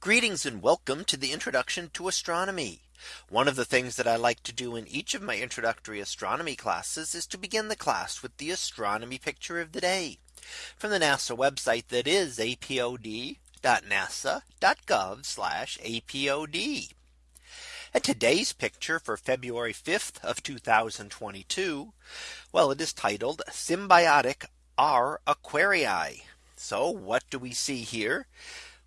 Greetings and welcome to the introduction to astronomy. One of the things that I like to do in each of my introductory astronomy classes is to begin the class with the astronomy picture of the day from the NASA website that is apod.nasa.gov apod. And today's picture for February 5th of 2022. Well, it is titled Symbiotic R Aquarii. So what do we see here?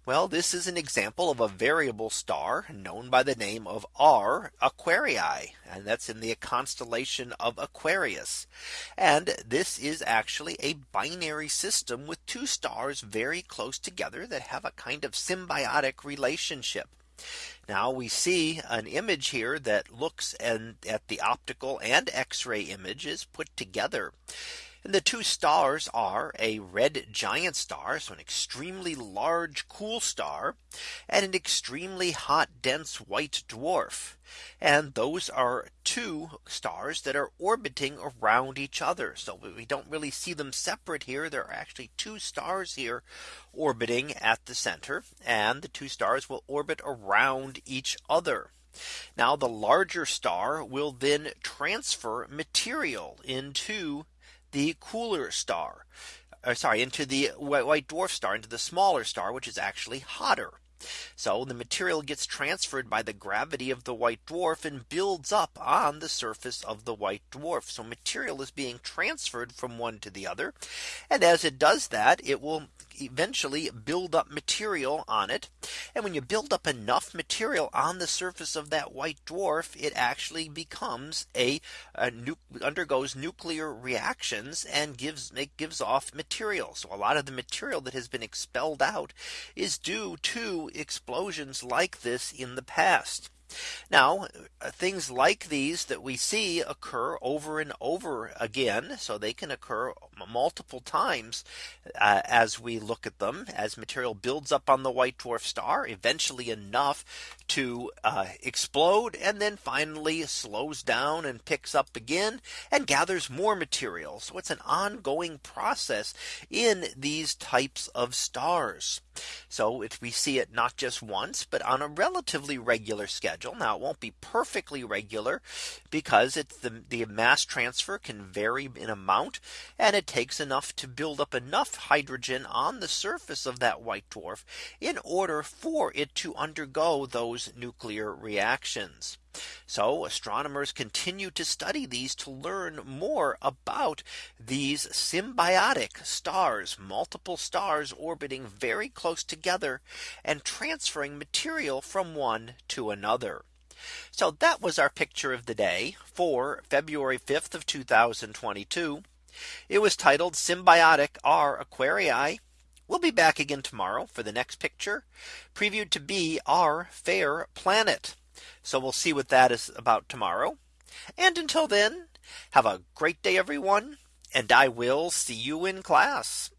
Well, this is an example of a variable star known by the name of R Aquarii. And that's in the constellation of Aquarius. And this is actually a binary system with two stars very close together that have a kind of symbiotic relationship. Now we see an image here that looks and at the optical and x-ray images put together. And the two stars are a red giant star, so an extremely large cool star, and an extremely hot dense white dwarf. And those are two stars that are orbiting around each other. So we don't really see them separate here. There are actually two stars here orbiting at the center and the two stars will orbit around each other. Now the larger star will then transfer material into the cooler star or sorry into the white dwarf star into the smaller star which is actually hotter. So the material gets transferred by the gravity of the white dwarf and builds up on the surface of the white dwarf. So material is being transferred from one to the other. And as it does that, it will eventually build up material on it. And when you build up enough material on the surface of that white dwarf, it actually becomes a, a undergoes nuclear reactions and gives it gives off material. So a lot of the material that has been expelled out is due to explosions like this in the past. Now uh, things like these that we see occur over and over again. So they can occur multiple times uh, as we look at them as material builds up on the white dwarf star eventually enough to uh, explode and then finally slows down and picks up again and gathers more material. So it's an ongoing process in these types of stars. So it, we see it not just once, but on a relatively regular schedule. Now it won't be perfectly regular because it's the, the mass transfer can vary in amount and it takes enough to build up enough hydrogen on the surface of that white dwarf in order for it to undergo those nuclear reactions. So astronomers continue to study these to learn more about these symbiotic stars, multiple stars orbiting very close together and transferring material from one to another. So that was our picture of the day for February 5th of 2022. It was titled Symbiotic R Aquarii. We'll be back again tomorrow for the next picture previewed to be our fair planet. So we'll see what that is about tomorrow. And until then, have a great day, everyone. And I will see you in class.